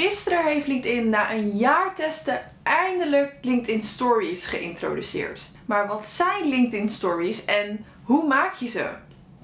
Gisteren heeft LinkedIn na een jaar testen eindelijk LinkedIn Stories geïntroduceerd. Maar wat zijn LinkedIn Stories en hoe maak je ze?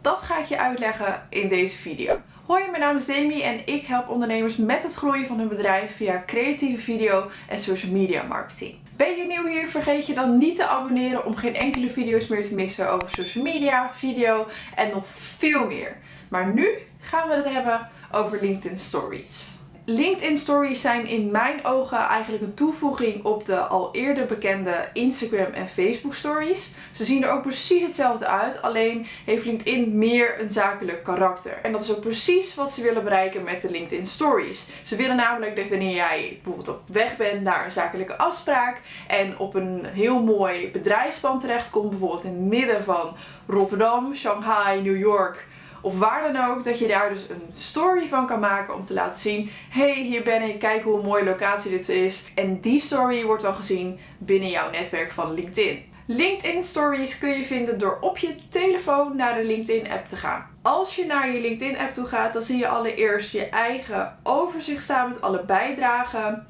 Dat ga ik je uitleggen in deze video. Hoi, mijn naam is Demi en ik help ondernemers met het groeien van hun bedrijf via creatieve video en social media marketing. Ben je nieuw hier? Vergeet je dan niet te abonneren om geen enkele video's meer te missen over social media, video en nog veel meer. Maar nu gaan we het hebben over LinkedIn Stories. LinkedIn Stories zijn in mijn ogen eigenlijk een toevoeging op de al eerder bekende Instagram en Facebook Stories. Ze zien er ook precies hetzelfde uit, alleen heeft LinkedIn meer een zakelijk karakter. En dat is ook precies wat ze willen bereiken met de LinkedIn Stories. Ze willen namelijk dat wanneer jij bijvoorbeeld op weg bent naar een zakelijke afspraak en op een heel mooi bedrijfspand terechtkomt, bijvoorbeeld in het midden van Rotterdam, Shanghai, New York of waar dan ook, dat je daar dus een story van kan maken om te laten zien, hey hier ben ik, kijk hoe mooie locatie dit is. En die story wordt dan gezien binnen jouw netwerk van LinkedIn. LinkedIn Stories kun je vinden door op je telefoon naar de LinkedIn app te gaan. Als je naar je LinkedIn app toe gaat, dan zie je allereerst je eigen overzicht staan met alle bijdragen.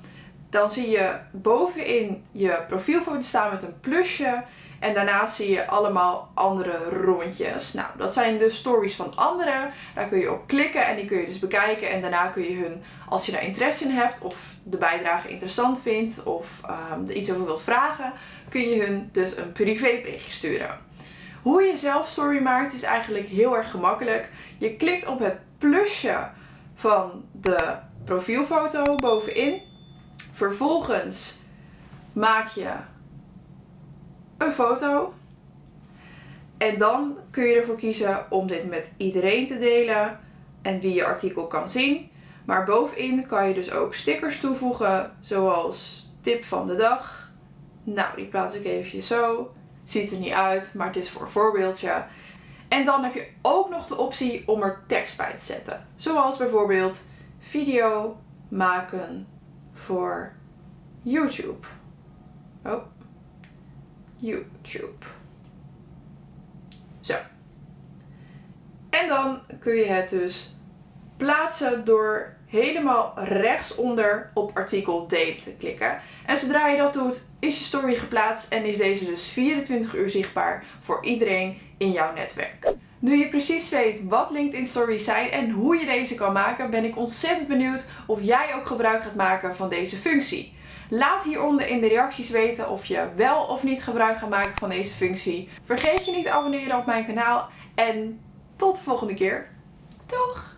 Dan zie je bovenin je profielfoto staan met een plusje. En daarna zie je allemaal andere rondjes. Nou, dat zijn de stories van anderen. Daar kun je op klikken en die kun je dus bekijken. En daarna kun je hun, als je daar interesse in hebt of de bijdrage interessant vindt of um, er iets over wilt vragen, kun je hun dus een privéberichtje sturen. Hoe je zelf story maakt is eigenlijk heel erg gemakkelijk. Je klikt op het plusje van de profielfoto bovenin. Vervolgens maak je een foto. En dan kun je ervoor kiezen om dit met iedereen te delen en wie je artikel kan zien. Maar bovenin kan je dus ook stickers toevoegen, zoals tip van de dag. Nou, die plaats ik even zo. Ziet er niet uit, maar het is voor een voorbeeldje. En dan heb je ook nog de optie om er tekst bij te zetten. Zoals bijvoorbeeld video maken voor YouTube. Oh, YouTube. Zo. En dan kun je het dus plaatsen door helemaal rechtsonder op artikel delen te klikken. En zodra je dat doet, is je story geplaatst en is deze dus 24 uur zichtbaar voor iedereen in jouw netwerk. Nu je precies weet wat LinkedIn Stories zijn en hoe je deze kan maken, ben ik ontzettend benieuwd of jij ook gebruik gaat maken van deze functie. Laat hieronder in de reacties weten of je wel of niet gebruik gaat maken van deze functie. Vergeet je niet te abonneren op mijn kanaal en tot de volgende keer. Doeg!